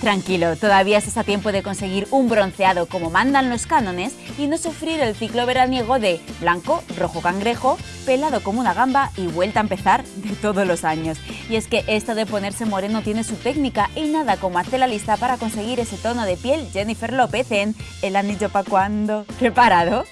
Tranquilo, todavía estás a tiempo de conseguir un bronceado como mandan los cánones y no sufrir el ciclo veraniego de blanco, rojo cangrejo, pelado como una gamba y vuelta a empezar de todos los años. Y es que esto de ponerse moreno tiene su técnica y nada como hacer la lista para conseguir ese tono de piel Jennifer López en El anillo pa' cuando. ¿Preparado?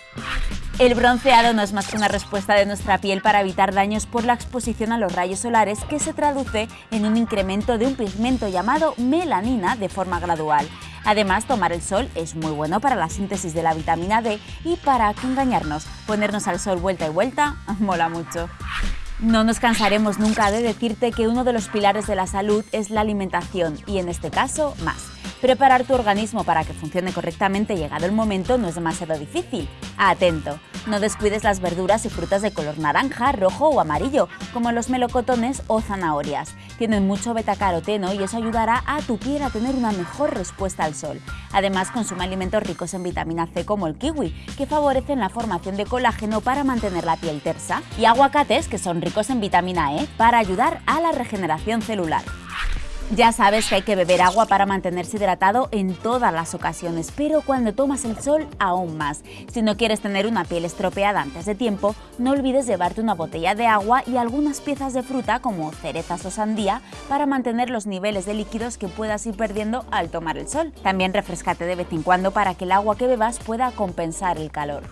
El bronceado no es más que una respuesta de nuestra piel para evitar daños por la exposición a los rayos solares que se traduce en un incremento de un pigmento llamado melanina de forma gradual. Además, tomar el sol es muy bueno para la síntesis de la vitamina D y para que engañarnos, ponernos al sol vuelta y vuelta mola mucho. No nos cansaremos nunca de decirte que uno de los pilares de la salud es la alimentación y en este caso más. Preparar tu organismo para que funcione correctamente llegado el momento no es demasiado difícil. Atento, no descuides las verduras y frutas de color naranja, rojo o amarillo, como los melocotones o zanahorias. Tienen mucho betacaroteno y eso ayudará a tu piel a tener una mejor respuesta al sol. Además, consume alimentos ricos en vitamina C como el kiwi, que favorecen la formación de colágeno para mantener la piel tersa, y aguacates, que son ricos en vitamina E, para ayudar a la regeneración celular. Ya sabes que hay que beber agua para mantenerse hidratado en todas las ocasiones, pero cuando tomas el sol aún más. Si no quieres tener una piel estropeada antes de tiempo, no olvides llevarte una botella de agua y algunas piezas de fruta como cerezas o sandía para mantener los niveles de líquidos que puedas ir perdiendo al tomar el sol. También refrescate de vez en cuando para que el agua que bebas pueda compensar el calor.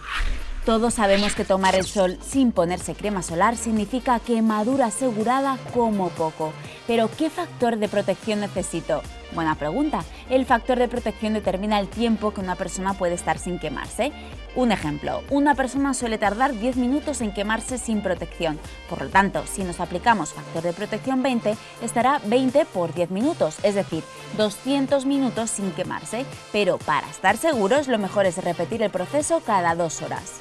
Todos sabemos que tomar el sol sin ponerse crema solar significa quemadura asegurada como poco. Pero ¿qué factor de protección necesito? Buena pregunta. El factor de protección determina el tiempo que una persona puede estar sin quemarse. Un ejemplo, una persona suele tardar 10 minutos en quemarse sin protección. Por lo tanto, si nos aplicamos factor de protección 20, estará 20 por 10 minutos, es decir, 200 minutos sin quemarse. Pero para estar seguros, lo mejor es repetir el proceso cada dos horas.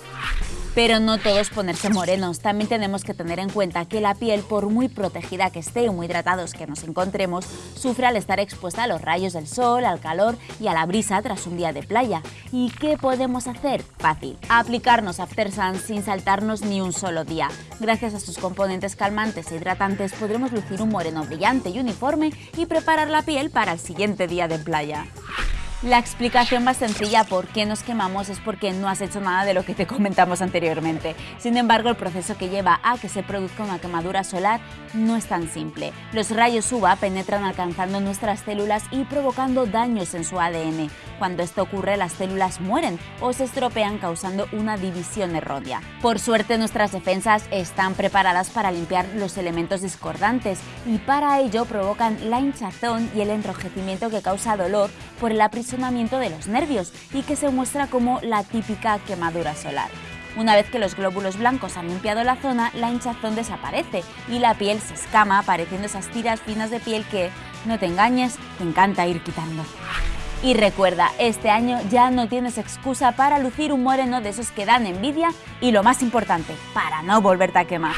Pero no todos ponerse morenos, también tenemos que tener en cuenta que la piel, por muy protegida que esté o muy hidratados que nos encontremos, sufre al estar expuesta a los rayos del sol, al calor y a la brisa tras un día de playa. ¿Y qué podemos hacer? Fácil, aplicarnos After sin saltarnos ni un solo día. Gracias a sus componentes calmantes e hidratantes podremos lucir un moreno brillante y uniforme y preparar la piel para el siguiente día de playa. La explicación más sencilla por qué nos quemamos es porque no has hecho nada de lo que te comentamos anteriormente. Sin embargo, el proceso que lleva a que se produzca una quemadura solar no es tan simple. Los rayos UVA penetran alcanzando nuestras células y provocando daños en su ADN. Cuando esto ocurre, las células mueren o se estropean causando una división errónea. Por suerte, nuestras defensas están preparadas para limpiar los elementos discordantes y para ello provocan la hinchazón y el enrojecimiento que causa dolor por el aprisionamiento de los nervios y que se muestra como la típica quemadura solar. Una vez que los glóbulos blancos han limpiado la zona, la hinchazón desaparece y la piel se escama, apareciendo esas tiras finas de piel que, no te engañes, te encanta ir quitando. Y recuerda, este año ya no tienes excusa para lucir un moreno de esos que dan envidia y lo más importante, para no volverte a quemar.